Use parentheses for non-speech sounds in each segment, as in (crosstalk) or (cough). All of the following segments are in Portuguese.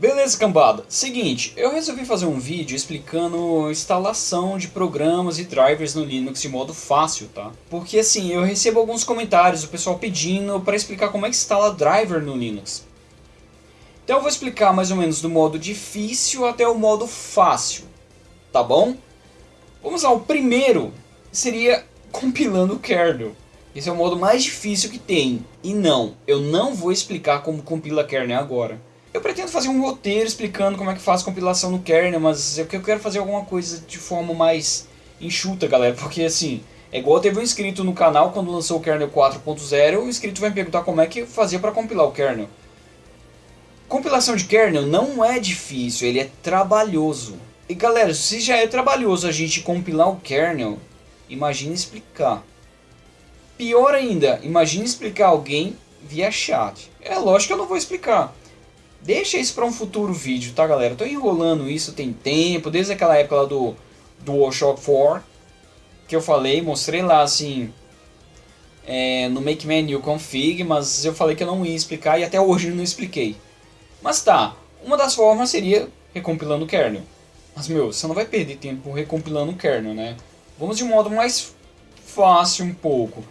Beleza, cambada. Seguinte, eu resolvi fazer um vídeo explicando instalação de programas e drivers no Linux de modo fácil, tá? Porque assim, eu recebo alguns comentários do pessoal pedindo para explicar como é que instala driver no Linux. Então eu vou explicar mais ou menos do modo difícil até o modo fácil, tá bom? Vamos lá, o primeiro seria (laughs) compilando o kernel. Esse é o modo mais difícil que tem. E não, eu não vou explicar como compila kernel agora. Eu pretendo fazer um roteiro explicando como é que faz compilação no kernel, mas eu quero fazer alguma coisa de forma mais enxuta, galera, porque assim, é igual teve um inscrito no canal quando lançou o kernel 4.0, o inscrito vai me perguntar como é que fazia para compilar o kernel. Compilação de kernel não é difícil, ele é trabalhoso. E galera, se já é trabalhoso a gente compilar o kernel, imagine explicar. Pior ainda, imagine explicar alguém via chat. É lógico que eu não vou explicar. Deixa isso para um futuro vídeo, tá galera? Tô enrolando isso tem tempo, desde aquela época lá do DualShock 4, que eu falei, mostrei lá assim, é, no Make Menu Config, mas eu falei que eu não ia explicar e até hoje eu não expliquei. Mas tá, uma das formas seria recompilando o kernel. Mas meu, você não vai perder tempo recompilando o kernel, né? Vamos de um modo mais fácil um pouco.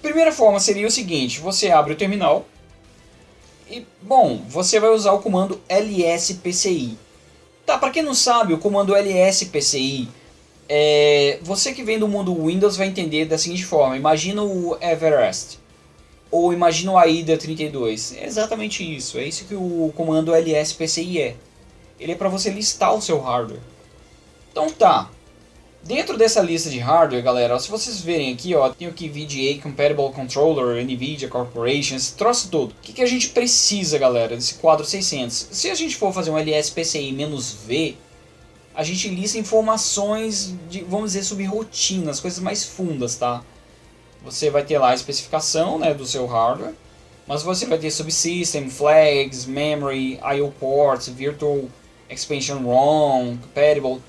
Primeira forma seria o seguinte, você abre o terminal, e, bom, você vai usar o comando lspci. Tá, para quem não sabe, o comando lspci, é, você que vem do mundo Windows vai entender da seguinte forma. Imagina o Everest, ou imagina o AIDA 32. É exatamente isso, é isso que o comando lspci é. Ele é para você listar o seu hardware. Então tá, Dentro dessa lista de hardware, galera, se vocês verem aqui, ó, tem aqui VGA Compatible Controller, NVIDIA Corporation, esse troço todo. O que, que a gente precisa, galera, desse quadro 600? Se a gente for fazer um LSPCI-V, a gente lista informações, de, vamos dizer, sobre rotinas, coisas mais fundas, tá? Você vai ter lá a especificação né, do seu hardware, mas você vai ter subsystem, flags, memory, I.O. ports, virtual expansion ROM, compatible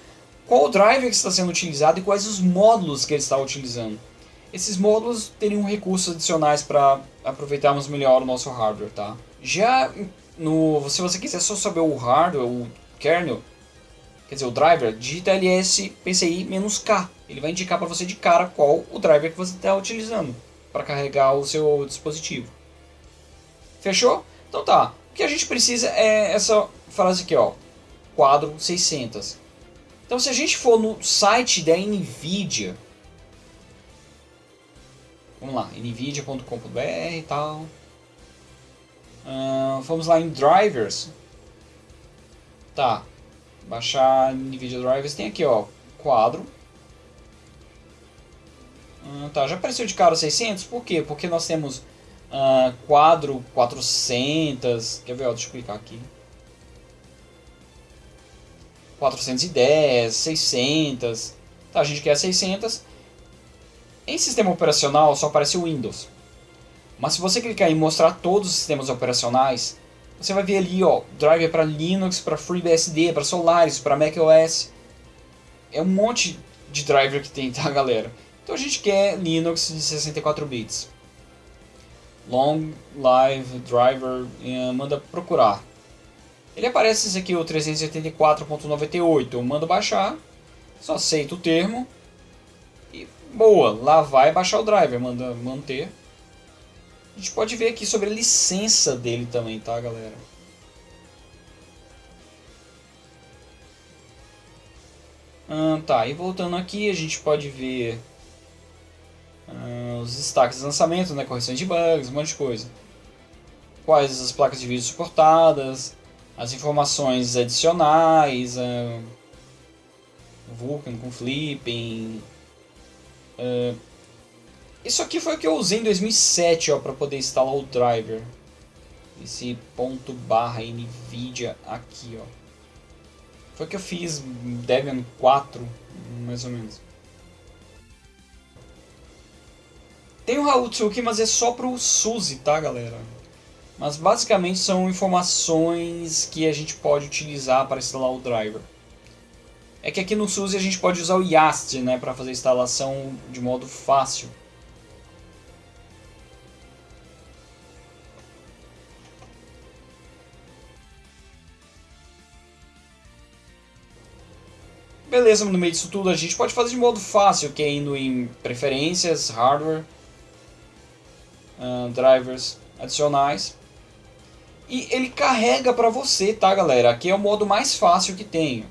qual o driver que está sendo utilizado e quais os módulos que ele está utilizando. Esses módulos teriam recursos adicionais para aproveitarmos melhor o nosso hardware, tá? Já no, se você quiser só saber o hardware, o kernel, quer dizer, o driver, digita ls PCI-K. Ele vai indicar para você de cara qual o driver que você está utilizando para carregar o seu dispositivo. Fechou? Então tá. O que a gente precisa é essa frase aqui, ó. Quadro 600. Então se a gente for no site da NVIDIA, vamos lá, nvidia.com.br e tal, uh, vamos lá em drivers, tá, baixar NVIDIA Drivers, tem aqui ó, quadro, uh, tá, já apareceu de cara 600, por quê? Porque nós temos uh, quadro 400, quer ver, ó, deixa eu clicar aqui, 410, 600. Tá, a gente quer 600. Em sistema operacional só aparece o Windows. Mas se você clicar em mostrar todos os sistemas operacionais, você vai ver ali, ó, driver para Linux, para FreeBSD, para Solaris, para macOS. É um monte de driver que tem, tá, (laughs) galera? Então a gente quer Linux de 64 bits. Long Live Driver, eh, manda procurar. Ele aparece esse aqui, o 384.98. Eu mando baixar, só aceito o termo e boa, lá vai baixar o driver, manda manter. A gente pode ver aqui sobre a licença dele também, tá galera? Ah, tá, e voltando aqui a gente pode ver ah, os destaques de lançamento, né, correções de bugs, um monte de coisa. Quais as placas de vídeo suportadas, as informações adicionais, uh, Vulkan com flipping. Uh, isso aqui foi o que eu usei em 2007 para poder instalar o driver. Esse ponto barra NVIDIA aqui, ó. Foi o que eu fiz Debian 4, mais ou menos. Tem o Raul Tsuki, mas é só pro SUSE, tá galera? Mas basicamente são informações que a gente pode utilizar para instalar o driver. É que aqui no SUSE a gente pode usar o YAST né, para fazer a instalação de modo fácil. Beleza, no meio disso tudo a gente pode fazer de modo fácil, que é indo em preferências, hardware, uh, drivers adicionais. E ele carrega para você, tá galera? Aqui é o modo mais fácil que tenho.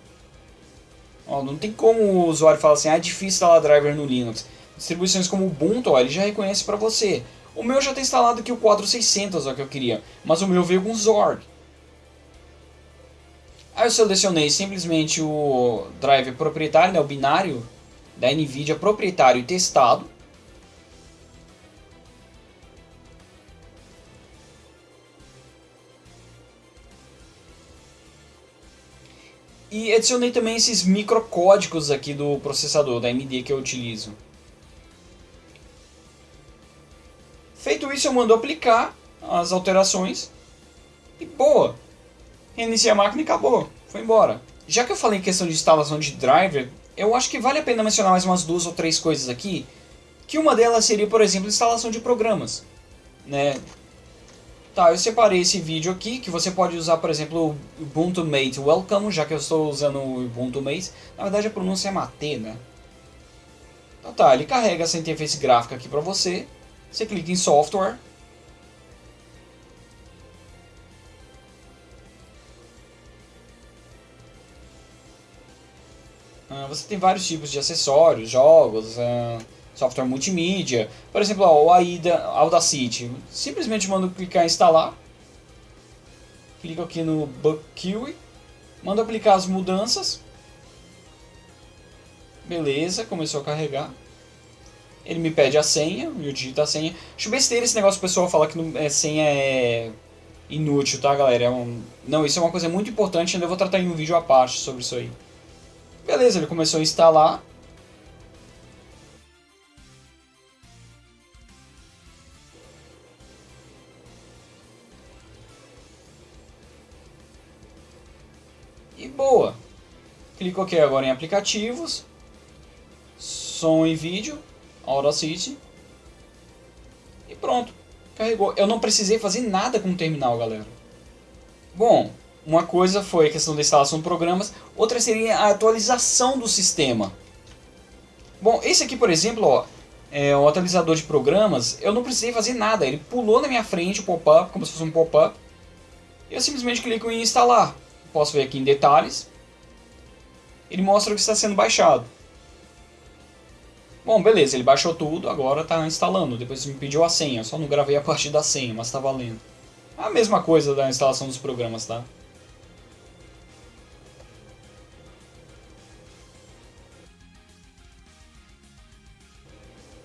Ó, não tem como o usuário falar assim, ah, é difícil instalar driver no Linux. Distribuições como o Ubuntu, ó, ele já reconhece para você. O meu já está instalado aqui o 4600, ó, que eu queria. Mas o meu veio com Zorg. Aí eu selecionei simplesmente o driver proprietário, né, o binário da NVIDIA proprietário e testado. E adicionei também esses microcódigos aqui do processador, da AMD que eu utilizo. Feito isso, eu mando aplicar as alterações e boa! Reiniciei a máquina e acabou, foi embora. Já que eu falei em questão de instalação de driver, eu acho que vale a pena mencionar mais umas duas ou três coisas aqui, que uma delas seria, por exemplo, instalação de programas. Né? Tá, eu separei esse vídeo aqui, que você pode usar, por exemplo, o Ubuntu Mate Welcome, já que eu estou usando o Ubuntu Mate. Na verdade a pronúncia é Mate, né? Então tá, ele carrega essa interface gráfica aqui pra você. Você clica em Software. Ah, você tem vários tipos de acessórios, jogos... Uh software multimídia. Por exemplo, ó, o AIDA Audacity. Simplesmente mando clicar em instalar. Clico aqui no BugQuery. Mando aplicar as mudanças. Beleza, começou a carregar. Ele me pede a senha, eu digito a senha. Acho besteira esse negócio, o pessoal fala que não, é, senha é inútil, tá galera? É um... Não, isso é uma coisa muito importante, ainda vou tratar em um vídeo à parte sobre isso aí. Beleza, ele começou a instalar. Boa. Clico aqui agora em aplicativos, som e vídeo, Audacity e pronto, carregou. Eu não precisei fazer nada com o terminal, galera. Bom, uma coisa foi a questão da instalação de programas, outra seria a atualização do sistema. Bom, esse aqui, por exemplo, ó, é o atualizador de programas, eu não precisei fazer nada, ele pulou na minha frente o pop-up, como se fosse um pop-up, eu simplesmente clico em instalar. Posso ver aqui em detalhes. Ele mostra o que está sendo baixado. Bom, beleza, ele baixou tudo, agora está instalando. Depois me pediu a senha, só não gravei a partir da senha, mas está valendo. A mesma coisa da instalação dos programas, tá?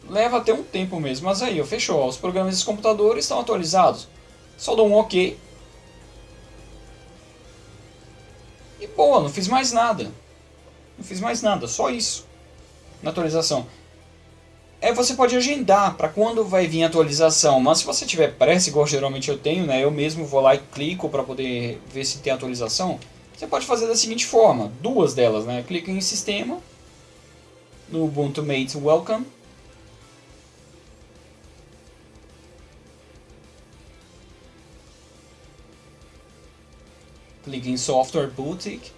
Leva até um tempo mesmo, mas aí, fechou. Os programas desse computador estão atualizados. Só dou um OK boa, não fiz mais nada. Não fiz mais nada, só isso. Na atualização. É, você pode agendar para quando vai vir a atualização, mas se você tiver pressa, igual geralmente eu tenho, né, eu mesmo vou lá e clico para poder ver se tem atualização, você pode fazer da seguinte forma, duas delas, né, clica em sistema, no Ubuntu Mate Welcome, Clique em Software Boutique.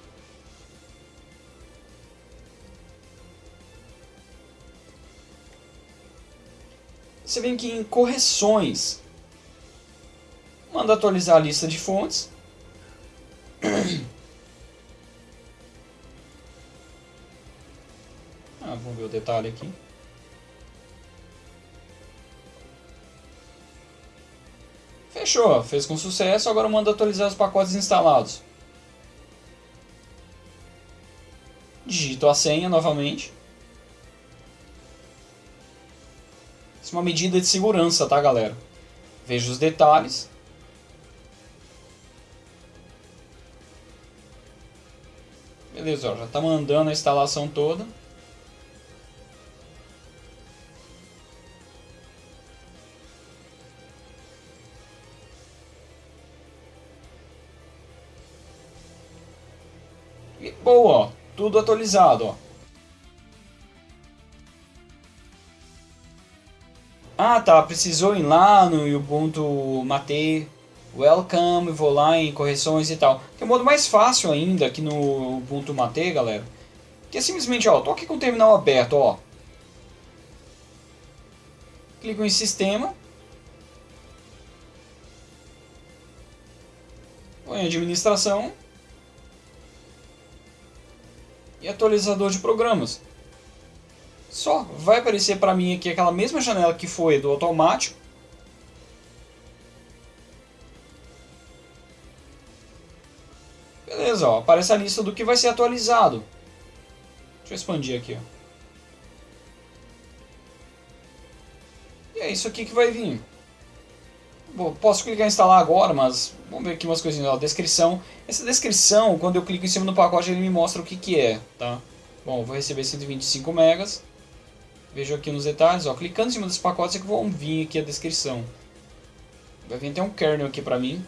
Você vem aqui em Correções. Manda atualizar a lista de fontes. (coughs) Ah, vamos ver o detalhe aqui. Fechou, fez com sucesso, agora manda atualizar os pacotes instalados. Digito a senha novamente. Isso é uma medida de segurança, tá galera? Veja os detalhes. Beleza, ó, já está mandando a instalação toda. Boa. Tudo atualizado, ó. Ah, tá. Precisou ir lá no Ubuntu Mate Welcome, vou lá em correções e tal. Tem um modo mais fácil ainda aqui no Ubuntu Mate, galera. Que é simplesmente, ó, tô aqui com o terminal aberto, ó. Clico em sistema. Vou em administração. E atualizador de programas. Só vai aparecer para mim aqui aquela mesma janela que foi do automático. Beleza, ó, aparece a lista do que vai ser atualizado. Deixa eu expandir aqui, ó. E é isso aqui que vai vir. Bom, posso clicar em instalar agora, mas vamos ver aqui umas coisinhas. Ó, descrição. Essa descrição, quando eu clico em cima do pacote, ele me mostra o que, que é. Tá? Bom, vou receber 125 megas. Vejo aqui nos detalhes. Ó, clicando em cima dos pacotes é que vão vir aqui a descrição. Vai vir até um kernel aqui pra mim.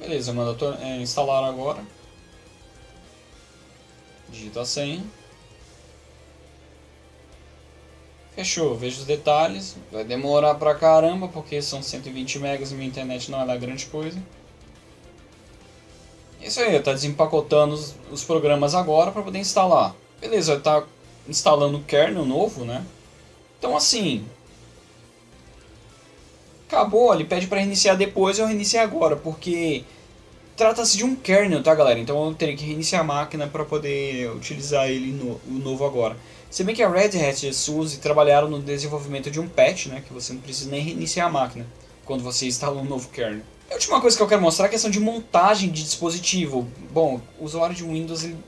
Beleza, manda é, instalar agora. Digita a senha. Fechou, vejo os detalhes. Vai demorar pra caramba, porque são 120 megas e minha internet não é lá grande coisa. Isso aí, tá desempacotando os, os programas agora para poder instalar. Beleza, tá instalando o kernel novo, né? Então assim, acabou, ele pede para reiniciar depois, eu reiniciei agora, porque trata-se de um kernel, tá galera? Então eu teria que reiniciar a máquina para poder utilizar ele no, o novo agora. Se bem que a Red Hat e a SUSE trabalharam no desenvolvimento de um patch, né, que você não precisa nem reiniciar a máquina quando você instala um novo kernel. A última coisa que eu quero mostrar é a questão de montagem de dispositivo. Bom, o usuário de Windows ele,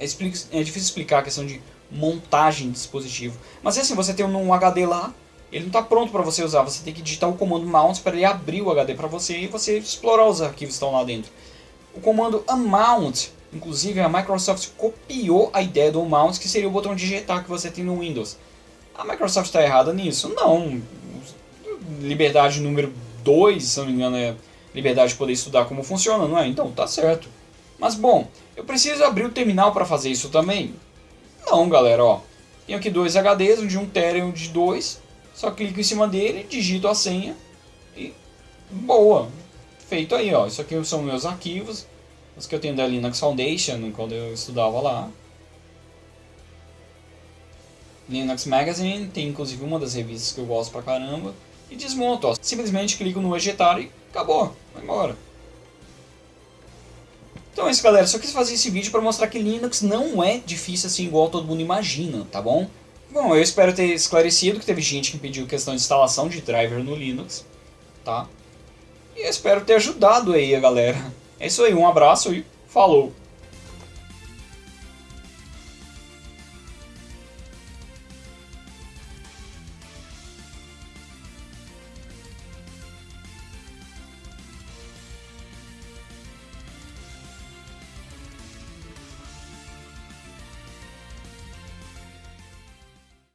é, é difícil explicar a questão de montagem de dispositivo. Mas é assim, você tem um HD lá, ele não está pronto para você usar, você tem que digitar o comando mount para ele abrir o HD para você e você explorar os arquivos que estão lá dentro. O comando unmount, inclusive a Microsoft copiou a ideia do mount, que seria o botão digitar que você tem no Windows. A Microsoft está errada nisso? Não. Liberdade número 2, se não me engano, é liberdade de poder estudar como funciona, não é? Então, tá certo. Mas bom, eu preciso abrir o terminal para fazer isso também? Não, galera, ó. Tenho aqui dois HDs, um de 1 TB e um de 2. Só clico em cima dele, digito a senha e boa feito aí, ó. Isso aqui são meus arquivos, os que eu tenho da Linux Foundation, quando eu estudava lá. Linux Magazine, tem inclusive uma das revistas que eu gosto pra caramba. E desmonto, ó. Simplesmente clico no ejetar e acabou, vai embora. Então é isso galera, só quis fazer esse vídeo para mostrar que Linux não é difícil assim igual todo mundo imagina, tá bom? Bom, eu espero ter esclarecido que teve gente que pediu questão de instalação de driver no Linux, tá? E espero ter ajudado aí a galera. É isso aí, um abraço e falou!